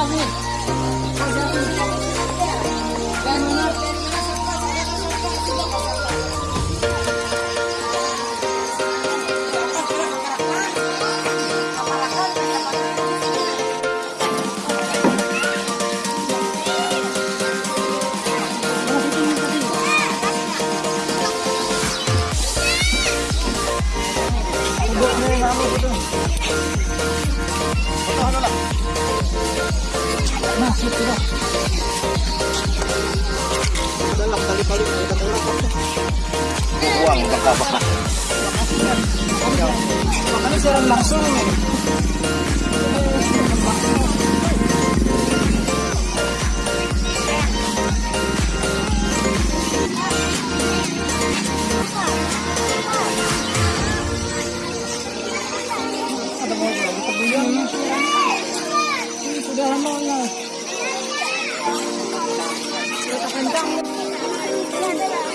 放 Kali-kali kita Buang baka-baka. Makanya siaran langsung. Kita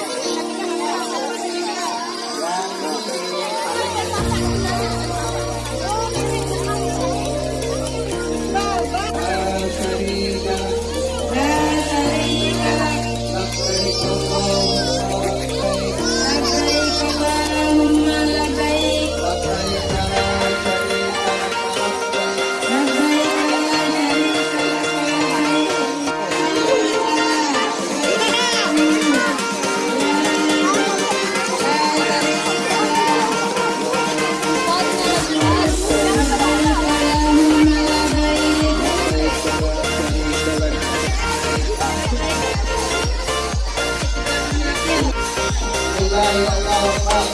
kencang.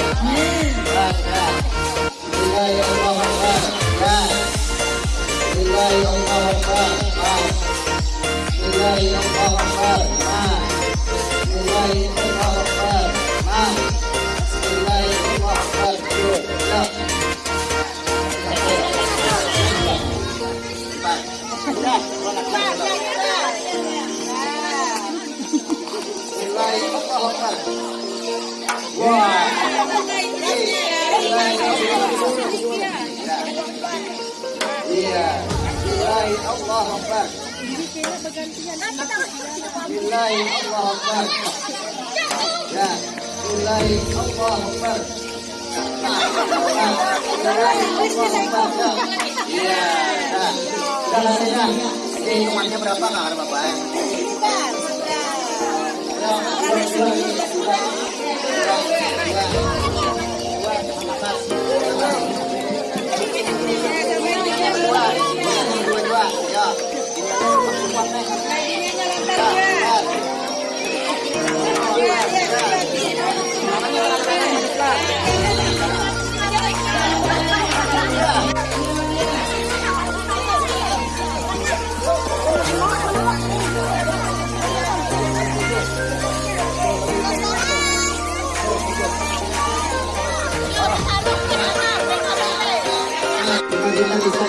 Iya. Ya. Nah. Iya. Nah. Jadi hitungannya berapa ada bapak? Ya, sudah, sudah,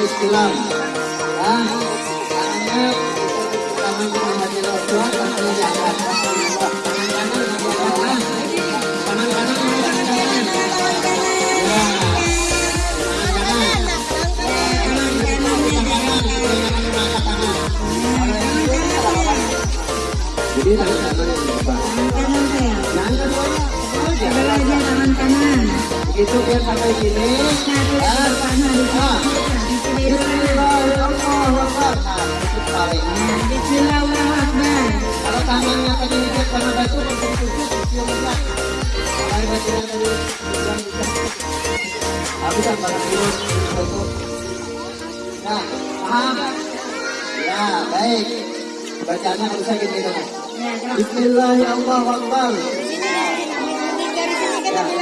kanan di bawah tangan kanan di tangan kanan ya jadi tangan kanan yang di bawah tangan keduanya Sebelah aja tangan kanan. begitu biar sampai sini. Ya ah nah Bismillahirrahmanirrahim. Kalau tangannya tadi dilihat karena batu untuk tutup cium aja. Kalau batunya tadi bilang bisa. Habis kan barang dulu tutup. Nah, paham? Ya, baik. Kan. Sini dia mau Ya,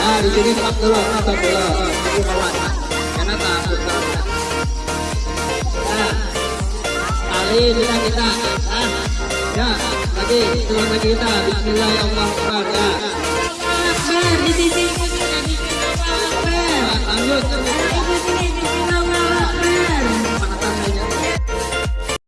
Nah, di sini stop dulu, stop dulu. Tunggu kawan. Karena takut kalau. Nah, kita. Ya, tulang lagi kita. Bismillahirrahmanirrahim. Ya. Akbar di sisi. Nah, lanjut.